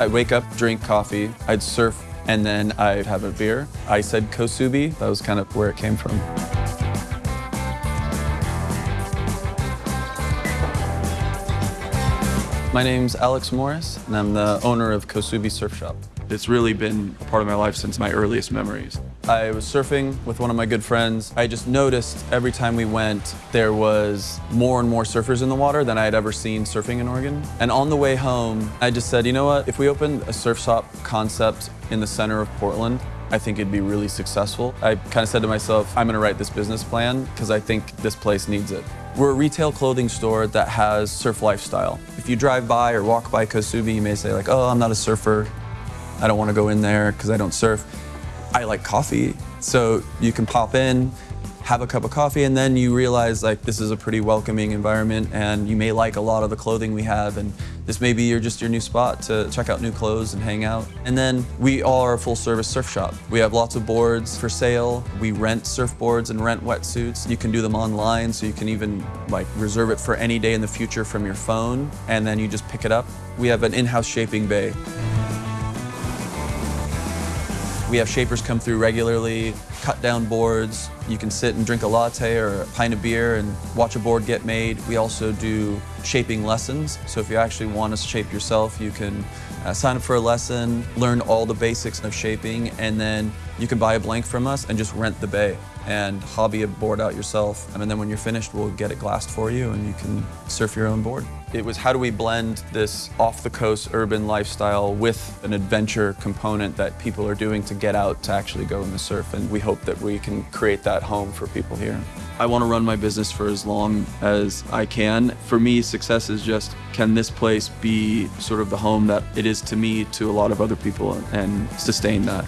I'd wake up, drink coffee, I'd surf, and then I'd have a beer. I said Cosube. That was kind of where it came from. My name's Alex Morris, and I'm the owner of Cosube Surf Shop. It's really been part of my life since my earliest memories. I was surfing with one of my good friends. I just noticed every time we went, there was more and more surfers in the water than I had ever seen surfing in Oregon. And on the way home, I just said, you know what, if we opened a surf shop concept in the center of Portland, I think it'd be really successful. I kind of said to myself, I'm gonna write this business plan because I think this place needs it. We're a retail clothing store that has surf lifestyle. If you drive by or walk by Cosube, you may say like, oh, I'm not a surfer. I don't want to go in there because I don't surf. I like coffee. So you can pop in, have a cup of coffee, and then you realize like this is a pretty welcoming environment and you may like a lot of the clothing we have and this may be your, just your new spot to check out new clothes and hang out. And then we are a full service surf shop. We have lots of boards for sale. We rent surfboards and rent wetsuits. You can do them online so you can even like reserve it for any day in the future from your phone and then you just pick it up. We have an in-house shaping bay. We have shapers come through regularly, cut down boards. You can sit and drink a latte or a pint of beer and watch a board get made. We also do shaping lessons. So if you actually want to shape yourself, you can uh, sign up for a lesson, learn all the basics of shaping, and then you can buy a blank from us and just rent the bay and hobby a board out yourself. And then when you're finished, we'll get it glassed for you and you can surf your own board. It was how do we blend this off-the-coast urban lifestyle with an adventure component that people are doing to get out to actually go in the surf. And we hope that we can create that home for people here. I want to run my business for as long as I can. For me, success is just, can this place be sort of the home that it is to me, to a lot of other people, and sustain that.